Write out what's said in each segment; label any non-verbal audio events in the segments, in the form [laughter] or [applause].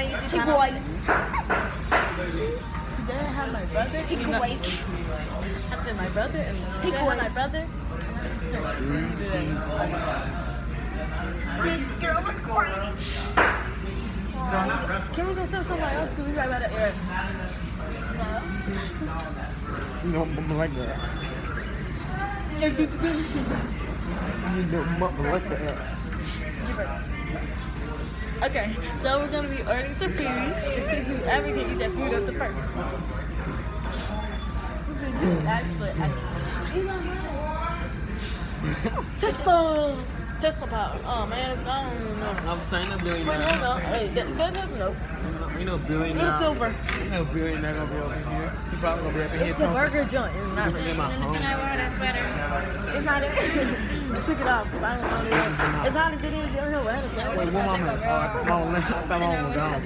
my YouTube He channel. boys. Today I have my brother. He you know- boys. I said my brother and He today I my brother. This girl was crying. Can we go somewhere else? Can we right by the air. Know, mama like that. You know, mama like that. Okay, so we're gonna be ordering some food to see whoever can eat that food up the first. Actually, I [laughs] Tesla, Tesla power. Oh man, it's gone. No. I'm saying a Wait, billion no, no. Hey, that, that, that, no. You know, billion Little silver. You know, billion not gonna be over here. He probably gonna be up in here. It's a burger joint. It's not This really. my home. Can I wear that sweater? It's not it. [laughs] Took it off because I don't know it. It's hot as it is. You don't know what it's. Wait, what mama? Oh, mama, I thought mama was gone.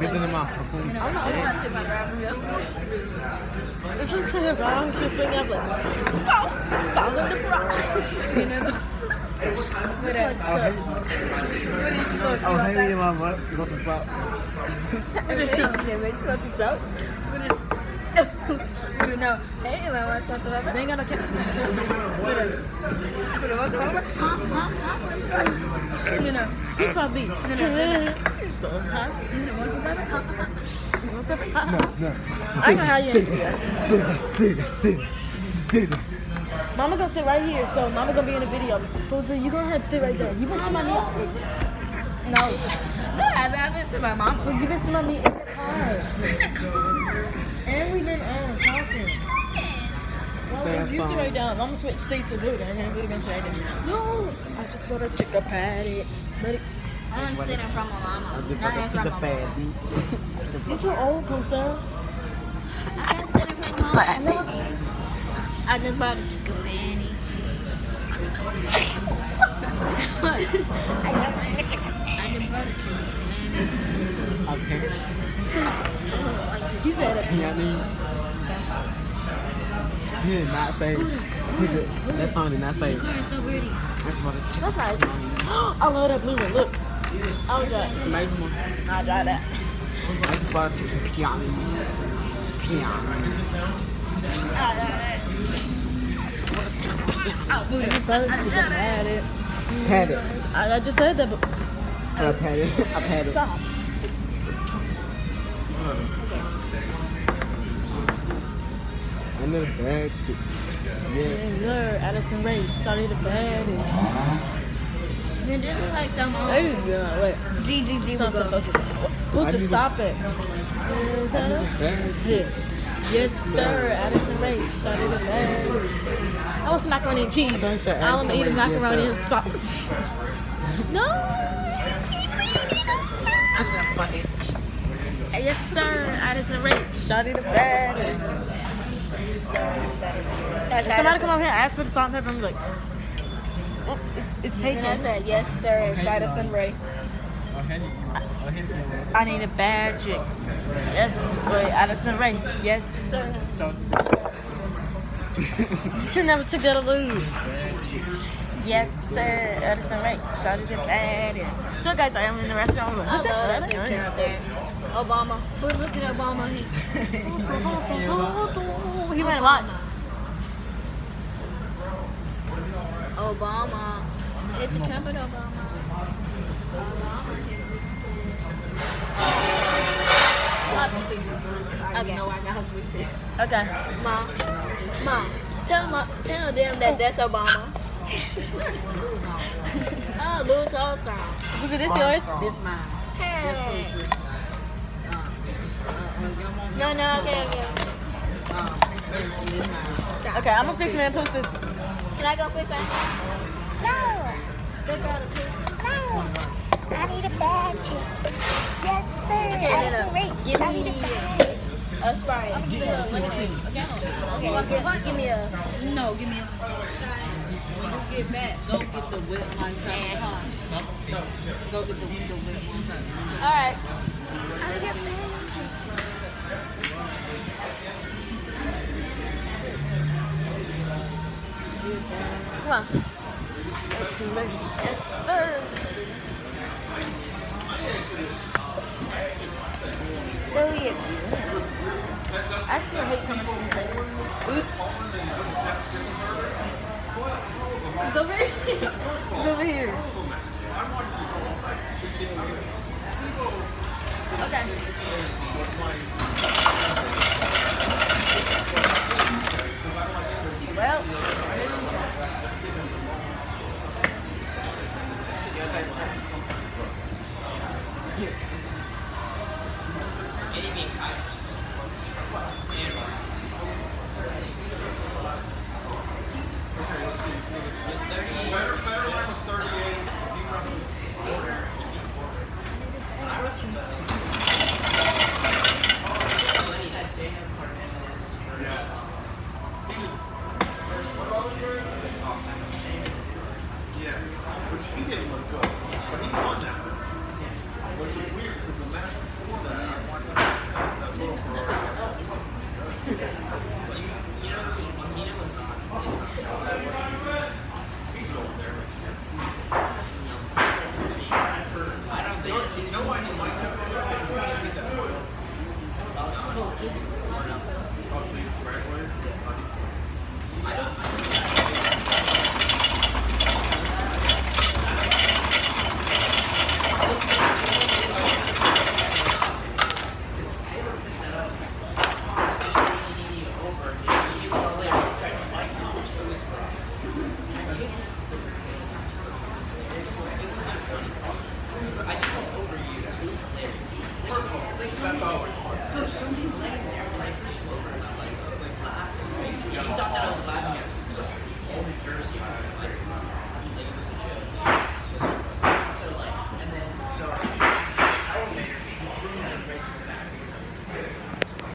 This is my home. I'm not I'm not taking my you. If you here, bro, I'm just swinging up like salt, salt in the fry. You know. That Oh, hey. Look, Oh, mama. What's the up? Yeah, make you want some [laughs] soap? [laughs] You know, hey, Elon Musk wants to have They ain't got no camera. No, no. He's my beat. No, no. Huh? No, no. Want some pepper? Huh? You want some? No, no. I ain't gonna have you in the video. Mama gonna sit right here, so Mama gonna be in the video. Jose, you gonna have to sit right there. You been sit my knee. No, No, I haven't seen my mama. but you been sit my knee in the car. And we've been um talking. Well, Sad you sit song. right down. I'm gonna switch seats to Luda, and then Luda gonna sit right there. No, I just bought a chicken patty. But it, I'm sitting in front of my I mama. just Not got in to the front of my mama. paddy. you too old, Jose. I can't sit in front of my mama. I just bought a chicken patty. [laughs] I just bought a chicken patty. You said it. Yeah, I mean, he did not say. That song did not say. Pretty. That's about a That's nice. I love that blue one. Look. Was like, Nice one. I got that. That's about to some piano. Piano. It. I just said that, but I pat it. I pat it. stop. Under the bag. too. Yes. Yeah, sir. Addison Rae. Sorry the bad. Then this is like some um, Hey, yeah, wait. GGG Stop, would stop, go. stop, stop. Who's I to stop it? Under. Yeah. Yes, sir. Addison Rae. Sorry the bad. I want some macaroni and cheese. I thought you said I want to eat Rae, yes, macaroni and sauce. [laughs] No. Under the butt. Yes, sir. Addison Rae. Sorry the bad. If somebody come over here and ask for the salt and pepper, I'm like, oh, it's, it's taken. And I said, yes, sir, sun ray. I need a bad chick. Yes, wait, Addison Rae. Yes, sir. you should never took that to lose. Yes, sir. Addison Rae. Shot it bad. So, guys, I am in the restaurant. I love that picture up there. Obama. But look at Obama. He, He went to watch. Obama. It's a trumpet, Obama. Okay. Okay. Okay. Mom. Mom. Tell, them, tell them that that's Obama. Oh, Louis Armstrong. Was it this yours? This mine. Hey. No, no, okay, okay. Okay, I'm gonna fix me and post this. Can I go fix that? No. No. I need a bad badge. Yes, sir. Okay, Addison no, no. Ray. Give I need a badge. A Sprite. Give me a lemonade. Okay, okay give, give me a. No, give me a. When you get back, go get the wet one side car. Go get the window wet one side. Alright. I need a badge. Come on. Yes, sir. get these. Actually, I hate coming these. Oops. It's over here. [laughs] It's over here. Okay. Well, Jersey.